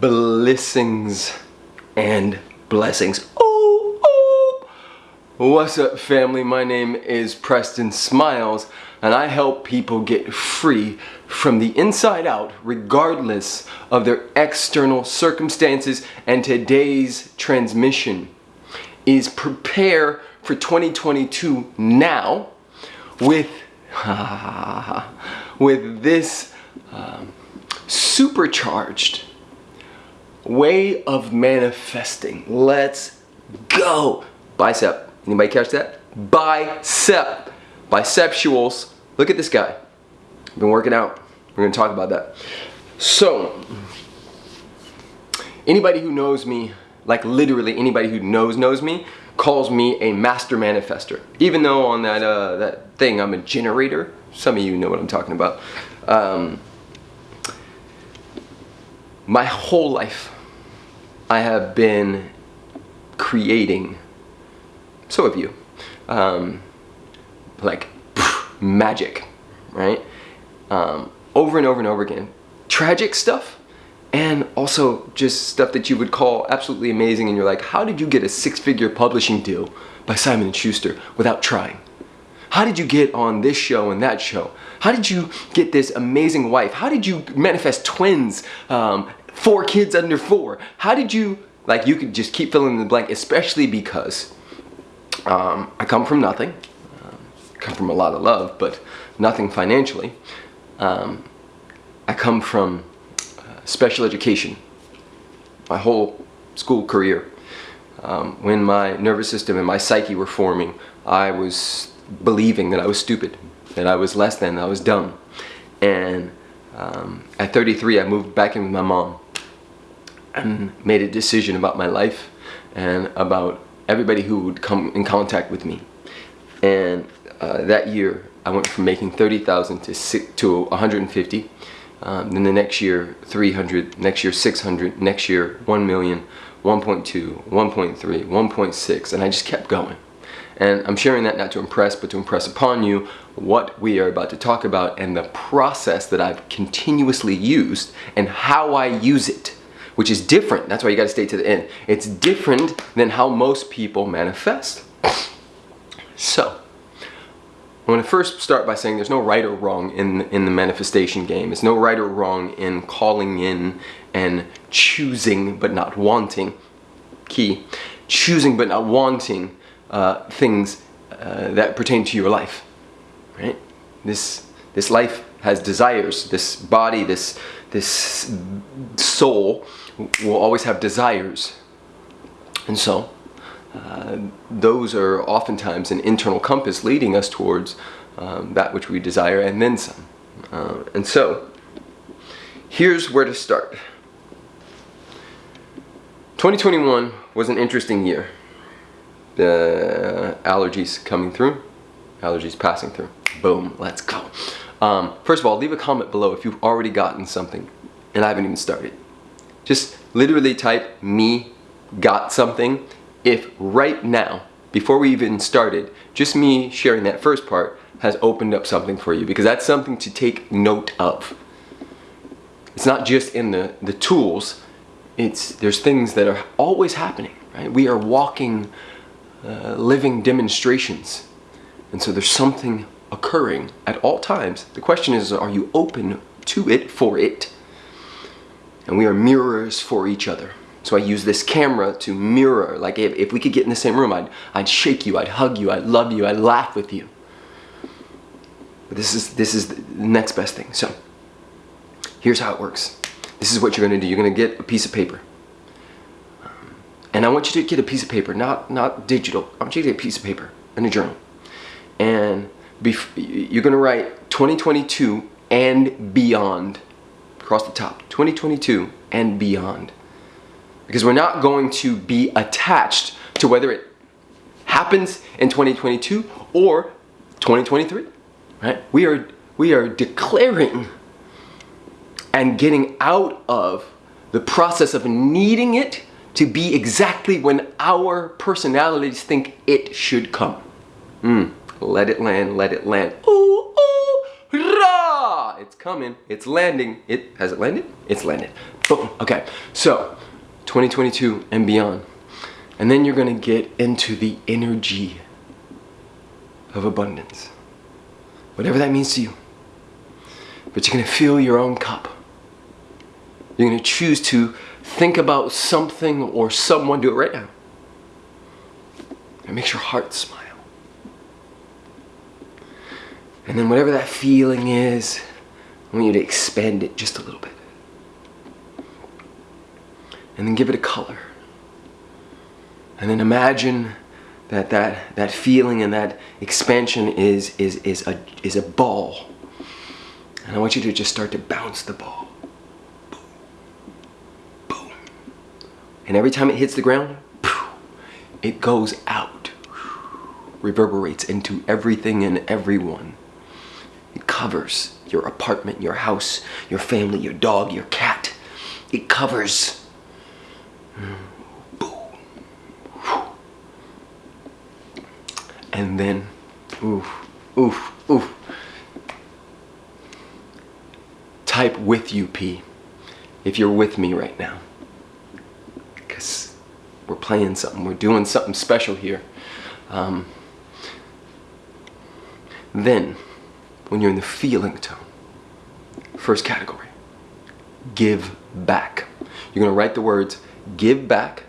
blessings and blessings. Oh, oh. What's up family? My name is Preston Smiles and I help people get free from the inside out regardless of their external circumstances and today's transmission is prepare for 2022 now with with this um, supercharged way of manifesting. Let's go. Bicep. Anybody catch that? Bicep. Biceptuals. Look at this guy. Been working out. We're going to talk about that. So, anybody who knows me, like literally anybody who knows knows me, calls me a master manifester. Even though on that uh, that thing I'm a generator. Some of you know what I'm talking about. Um, my whole life I have been creating, so have you, um, like pff, magic, right? Um, over and over and over again. Tragic stuff and also just stuff that you would call absolutely amazing and you're like, how did you get a six-figure publishing deal by Simon & Schuster without trying? How did you get on this show and that show? How did you get this amazing wife? How did you manifest twins, um, four kids under four? How did you, like you could just keep filling in the blank, especially because um, I come from nothing. Um, come from a lot of love, but nothing financially. Um, I come from uh, special education, my whole school career. Um, when my nervous system and my psyche were forming, I was believing that I was stupid, that I was less than, that I was dumb. And um, at 33, I moved back in with my mom and made a decision about my life and about everybody who would come in contact with me. And uh, that year, I went from making 30,000 to to 150. Um, then the next year, 300. Next year, 600. Next year, 1 million, 1.2, 1.3, 1.6, and I just kept going. And I'm sharing that not to impress, but to impress upon you what we are about to talk about and the process that I've continuously used and how I use it, which is different. That's why you gotta stay to the end. It's different than how most people manifest. So, I want to first start by saying there's no right or wrong in, in the manifestation game. There's no right or wrong in calling in and choosing but not wanting. Key. Choosing but not wanting uh, things uh, that pertain to your life, right? This, this life has desires. This body, this, this soul will always have desires. And so, uh, those are oftentimes an internal compass leading us towards um, that which we desire and then some. Uh, and so, here's where to start. 2021 was an interesting year the allergies coming through, allergies passing through. Boom, let's go. Um, first of all, leave a comment below if you've already gotten something and I haven't even started. Just literally type me got something if right now, before we even started, just me sharing that first part has opened up something for you because that's something to take note of. It's not just in the, the tools, it's there's things that are always happening, right? We are walking uh, living demonstrations. And so there's something occurring at all times. The question is, are you open to it for it? And we are mirrors for each other. So I use this camera to mirror. Like if, if we could get in the same room, I'd, I'd shake you, I'd hug you, I'd love you, I'd laugh with you. But this is, this is the next best thing. So here's how it works. This is what you're gonna do. You're gonna get a piece of paper. And I want you to get a piece of paper, not, not digital. I want you to get a piece of paper and a journal. And you're gonna write 2022 and beyond across the top. 2022 and beyond. Because we're not going to be attached to whether it happens in 2022 or 2023, right? We are, we are declaring and getting out of the process of needing it to be exactly when our personalities think it should come. Mm, let it land, let it land. Ooh, ooh, rah! It's coming. It's landing. It has it landed? It's landed. Boom. Okay. So, 2022 and beyond. And then you're to get into the energy of abundance. Whatever that means to you. But you're to fill your own cup. You're to choose to think about something or someone. Do it right now. It makes your heart smile. And then whatever that feeling is, I want you to expand it just a little bit. And then give it a color. And then imagine that that, that feeling and that expansion is, is, is, a, is a ball. And I want you to just start to bounce the ball. Boom. And every time it hits the ground, it goes out, reverberates into everything and everyone. Covers your apartment, your house, your family, your dog, your cat. It covers. And then, oof, oof, oof. Type with you, P, if you're with me right now. Because we're playing something, we're doing something special here. Um, then, when you're in the feeling tone. First category, give back. You're gonna write the words give back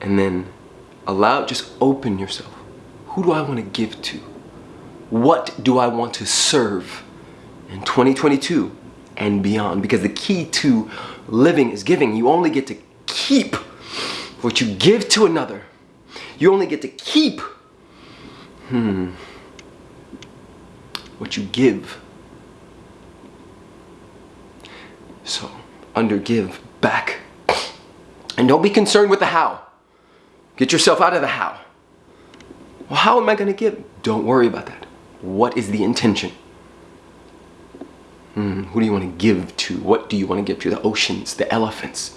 and then allow, just open yourself. Who do I wanna give to? What do I want to serve in 2022 and beyond? Because the key to living is giving. You only get to keep what you give to another. You only get to keep. Hmm what you give. So, under give back. And don't be concerned with the how. Get yourself out of the how. Well, how am I going to give? Don't worry about that. What is the intention? Hmm, who do you want to give to? What do you want to give to? The oceans, the elephants,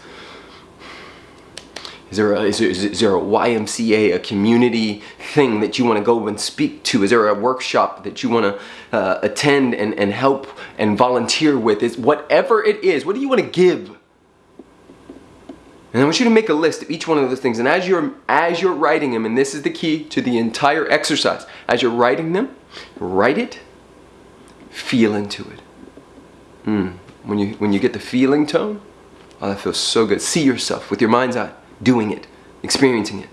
is there, a, is, there, is there a YMCA, a community thing that you want to go and speak to? Is there a workshop that you want to uh, attend and, and help and volunteer with? Is whatever it is, what do you want to give? And I want you to make a list of each one of those things. And as you're as you're writing them, and this is the key to the entire exercise, as you're writing them, write it, feel into it. Mm. When you when you get the feeling tone, oh, that feels so good. See yourself with your mind's eye doing it, experiencing it.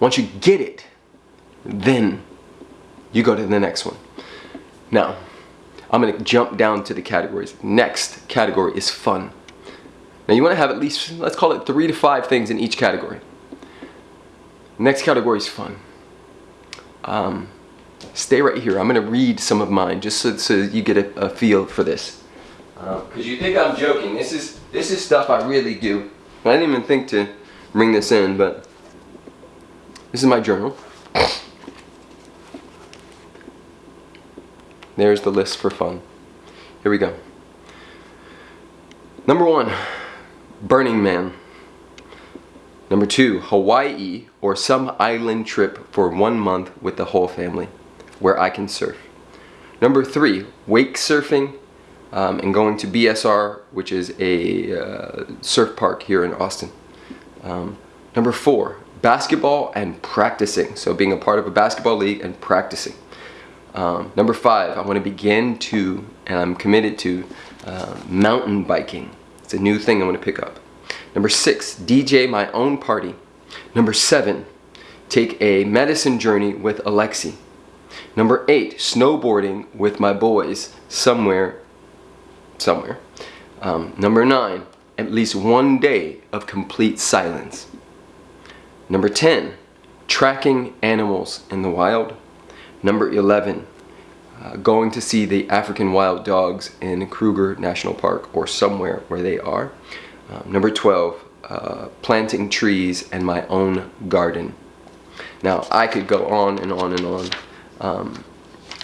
Once you get it, then you go to the next one. Now, I'm gonna jump down to the categories. Next category is fun. Now you wanna have at least, let's call it three to five things in each category. Next category is fun. Um, stay right here. I'm gonna read some of mine just so, so you get a, a feel for this. Because um, you think I'm joking. This is, this is stuff I really do. I didn't even think to bring this in, but this is my journal. There's the list for fun. Here we go. Number one, Burning Man. Number two, Hawaii or some island trip for one month with the whole family where I can surf. Number three, wake surfing um, and going to BSR, which is a uh, surf park here in Austin. Um, number four, basketball and practicing. So being a part of a basketball league and practicing. Um, number five, I want to begin to, and I'm committed to, uh, mountain biking. It's a new thing I want to pick up. Number six, DJ my own party. Number seven, take a medicine journey with Alexi. Number eight, snowboarding with my boys somewhere somewhere. Um, number nine, at least one day of complete silence. Number 10, tracking animals in the wild. Number 11, uh, going to see the African wild dogs in Kruger National Park or somewhere where they are. Um, number 12, uh, planting trees and my own garden. Now, I could go on and on and on, um,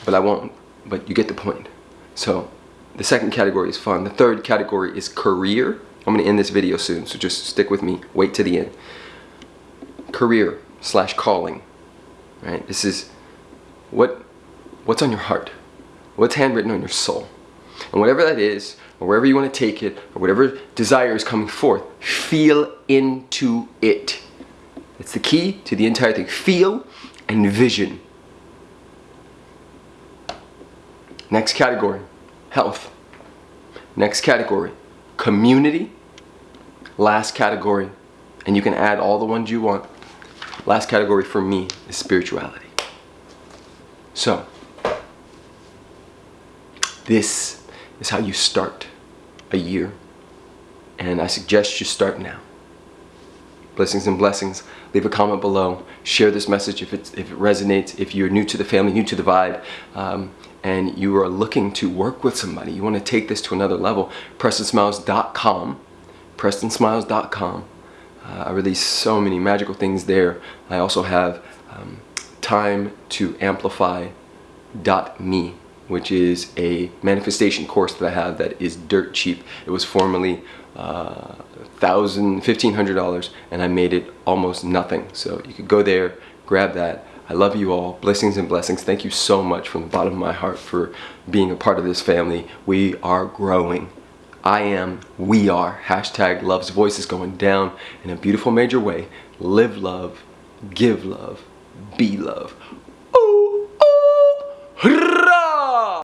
but I won't, but you get the point. So the second category is fun. The third category is career. I'm gonna end this video soon, so just stick with me, wait to the end. Career slash calling, right? This is what what's on your heart. What's handwritten on your soul? And whatever that is, or wherever you want to take it, or whatever desire is coming forth, feel into it. It's the key to the entire thing. Feel and vision. Next category, health. Next category, community. Last category, and you can add all the ones you want. Last category for me is spirituality. So, this is how you start a year. And I suggest you start now. Blessings and blessings. Leave a comment below. Share this message if, if it resonates. If you're new to the family, new to the vibe, um, and you are looking to work with somebody, you want to take this to another level, PrestonSmiles.com. PrestonSmiles.com. Uh, I release so many magical things there. I also have um, time to amplify.me which is a manifestation course that I have that is dirt cheap. It was formerly uh, thousand, fifteen hundred dollars, and I made it almost nothing. So you could go there, grab that. I love you all. Blessings and blessings. Thank you so much from the bottom of my heart for being a part of this family. We are growing. I am, we are. Hashtag Love's Voice is going down in a beautiful major way. Live love, give love, be love.